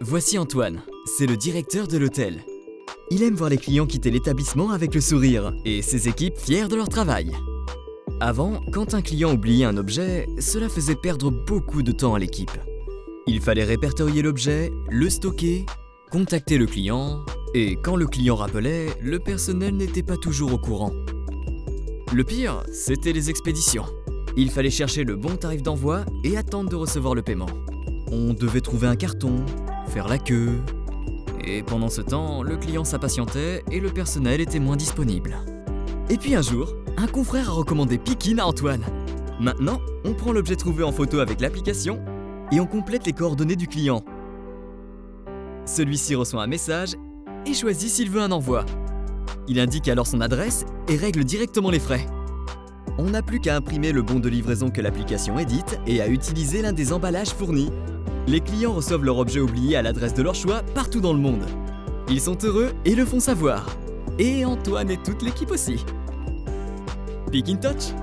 Voici Antoine, c'est le directeur de l'hôtel. Il aime voir les clients quitter l'établissement avec le sourire et ses équipes fières de leur travail. Avant, quand un client oubliait un objet, cela faisait perdre beaucoup de temps à l'équipe. Il fallait répertorier l'objet, le stocker, contacter le client, et quand le client rappelait, le personnel n'était pas toujours au courant. Le pire, c'était les expéditions. Il fallait chercher le bon tarif d'envoi et attendre de recevoir le paiement. On devait trouver un carton, faire la queue. Et pendant ce temps, le client s'impatientait et le personnel était moins disponible. Et puis un jour, un confrère a recommandé Pikin à Antoine. Maintenant, on prend l'objet trouvé en photo avec l'application et on complète les coordonnées du client. Celui-ci reçoit un message et choisit s'il veut un envoi. Il indique alors son adresse et règle directement les frais. On n'a plus qu'à imprimer le bon de livraison que l'application édite et à utiliser l'un des emballages fournis. Les clients reçoivent leur objet oublié à l'adresse de leur choix partout dans le monde. Ils sont heureux et le font savoir. Et Antoine et toute l'équipe aussi. Pick in touch